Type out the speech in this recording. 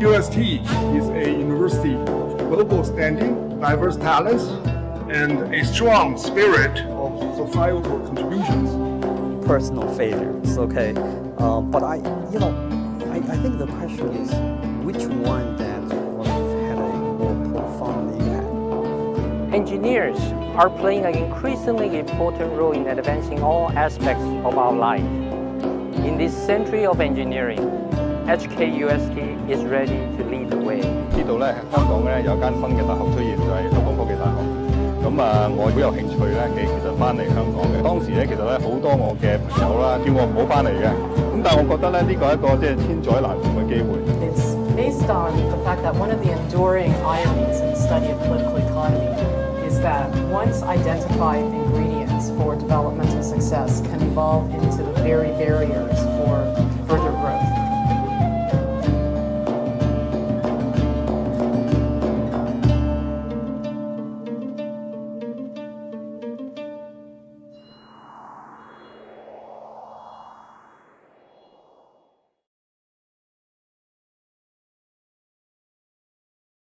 UST is a university of global standing, diverse talents, and a strong spirit of societal contributions. personal failures, okay? Um, but I, you know, I, I think the question is which one that sort of had a more profound impact? Engineers are playing an increasingly important role in advancing all aspects of our life. In this century of engineering, HKUST is ready to lead the way. It's based on the fact that one of the enduring ironies in the study of political economy is that once identified ingredients for developmental success can evolve into the very barriers for